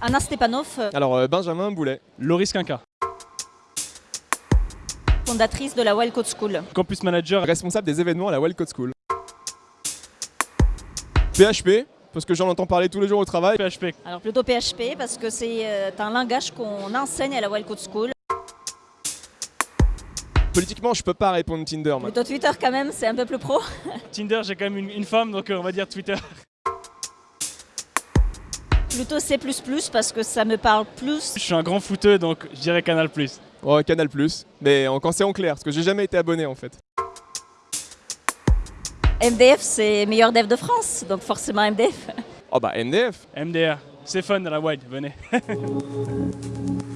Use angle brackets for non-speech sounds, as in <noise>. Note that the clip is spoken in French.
Anna Stepanov, Alors euh, Benjamin Boulet. Loris Quinca. fondatrice de la Wild Code School. Campus manager. Responsable des événements à la Wild Code School. PHP, parce que j'en entends parler tous les jours au travail. PHP. Alors plutôt PHP parce que c'est euh, un langage qu'on enseigne à la Wild Code School. Politiquement, je peux pas répondre Tinder. moi. Plutôt Twitter quand même, c'est un peu plus pro. Tinder, j'ai quand même une, une femme, donc euh, on va dire Twitter. Plutôt C++ parce que ça me parle plus. Je suis un grand footeux, donc je dirais Canal+. Oh, Canal+, mais en, quand c'est en clair, parce que j'ai jamais été abonné en fait. MDF, c'est meilleur dev de France, donc forcément MDF. Oh bah MDF MDR. C'est fun à la Wild, venez. <laughs>